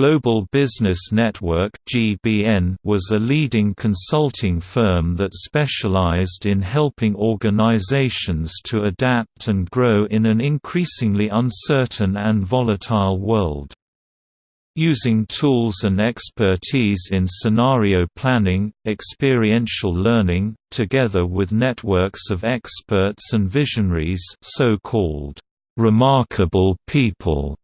Global Business Network was a leading consulting firm that specialized in helping organizations to adapt and grow in an increasingly uncertain and volatile world. Using tools and expertise in scenario planning, experiential learning, together with networks of experts and visionaries so-called remarkable people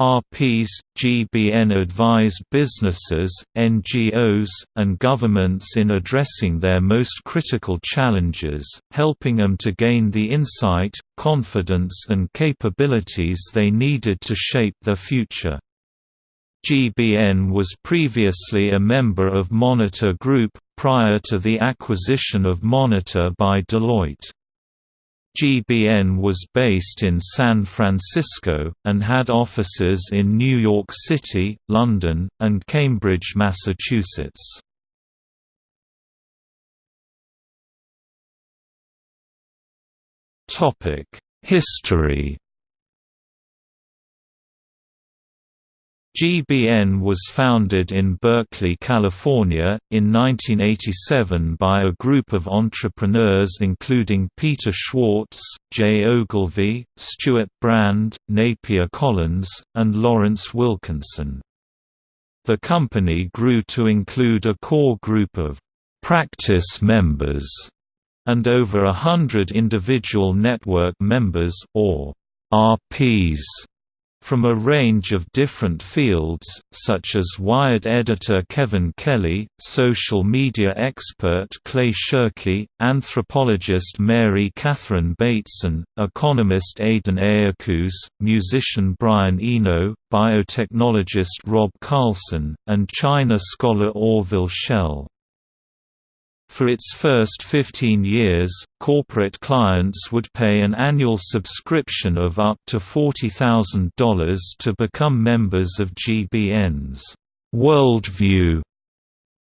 RPs, GBN advise businesses, NGOs, and governments in addressing their most critical challenges, helping them to gain the insight, confidence and capabilities they needed to shape their future. GBN was previously a member of Monitor Group, prior to the acquisition of Monitor by Deloitte. GBN was based in San Francisco, and had offices in New York City, London, and Cambridge, Massachusetts. History GBN was founded in Berkeley, California, in 1987 by a group of entrepreneurs including Peter Schwartz, Jay Ogilvy, Stewart Brand, Napier Collyns, and Lawrence Wilkinson. The company grew to include a core group of «practice members» and over a hundred individual network members, or RPs from a range of different fields, such as Wired editor Kevin Kelly, social media expert Clay Shirky, anthropologist Mary Catherine Bateson, economist Aidan Ayakuz, musician Brian Eno, biotechnologist Rob Carlson, and China scholar Orville Schell. For its first 15 years, corporate clients would pay an annual subscription of up to $40,000 to become members of GBN's Worldview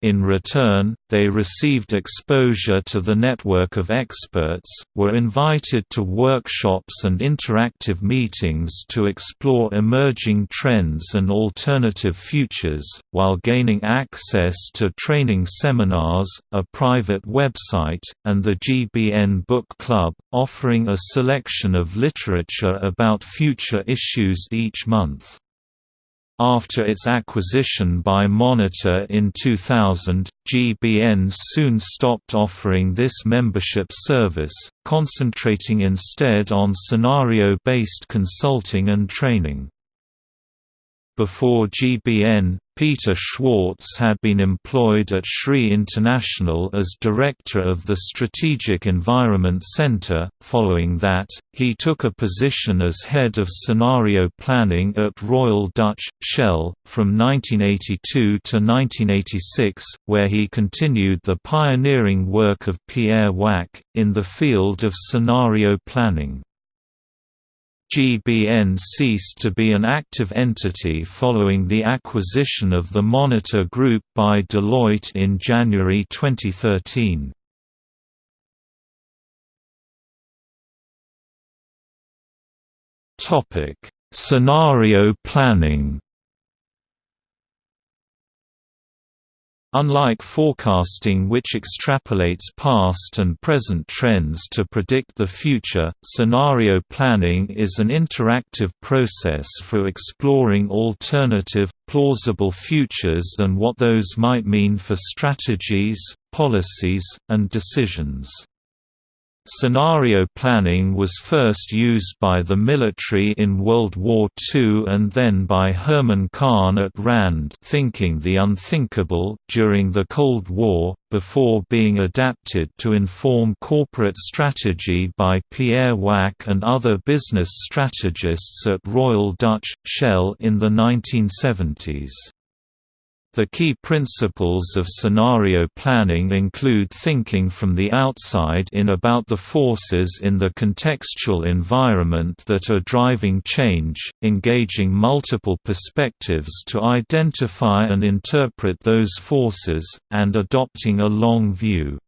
in return, they received exposure to the network of experts, were invited to workshops and interactive meetings to explore emerging trends and alternative futures, while gaining access to training seminars, a private website, and the GBN Book Club, offering a selection of literature about future issues each month. After its acquisition by Monitor in 2000, GBN soon stopped offering this membership service, concentrating instead on scenario-based consulting and training. Before GBN, Peter Schwartz had been employed at SRI International as director of the Strategic Environment Center. Following that, he took a position as head of scenario planning at Royal Dutch Shell from 1982 to 1986, where he continued the pioneering work of Pierre Wack in the field of scenario planning. GBN ceased to be an active entity following the acquisition of the Monitor Group by Deloitte in January 2013. Scenario planning Unlike forecasting which extrapolates past and present trends to predict the future, scenario planning is an interactive process for exploring alternative, plausible futures and what those might mean for strategies, policies, and decisions. Scenario planning was first used by the military in World War II and then by Herman Kahn at RAND thinking the unthinkable during the Cold War, before being adapted to inform corporate strategy by Pierre Wack and other business strategists at Royal Dutch Shell in the 1970s. The key principles of scenario planning include thinking from the outside in about the forces in the contextual environment that are driving change, engaging multiple perspectives to identify and interpret those forces, and adopting a long view.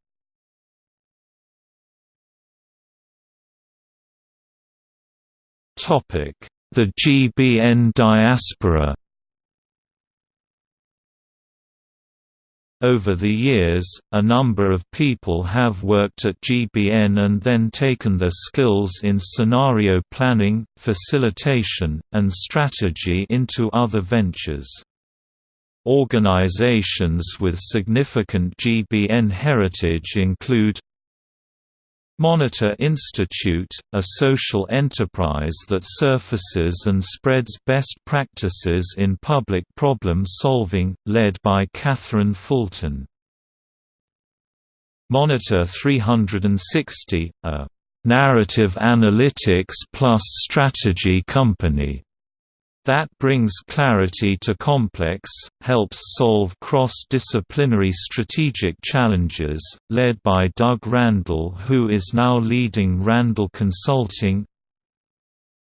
The GBN diaspora Over the years, a number of people have worked at GBN and then taken their skills in scenario planning, facilitation, and strategy into other ventures. Organizations with significant GBN heritage include Monitor Institute, a social enterprise that surfaces and spreads best practices in public problem solving, led by Katherine Fulton. Monitor 360, a narrative analytics plus strategy company that brings clarity to complex, helps solve cross-disciplinary strategic challenges, led by Doug Randall who is now leading Randall Consulting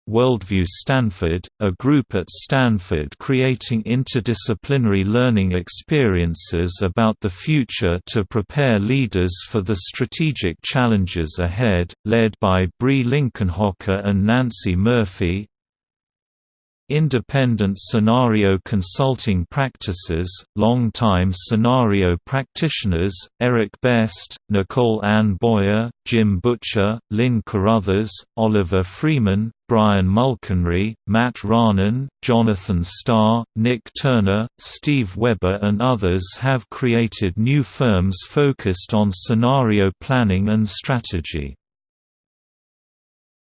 Worldview Stanford, a group at Stanford creating interdisciplinary learning experiences about the future to prepare leaders for the strategic challenges ahead, led by Brie Linkenhoker and Nancy Murphy Independent scenario consulting practices, long-time scenario practitioners, Eric Best, Nicole Ann Boyer, Jim Butcher, Lynn Carruthers, Oliver Freeman, Brian Mulconry, Matt Rahnen, Jonathan Starr, Nick Turner, Steve Weber and others have created new firms focused on scenario planning and strategy.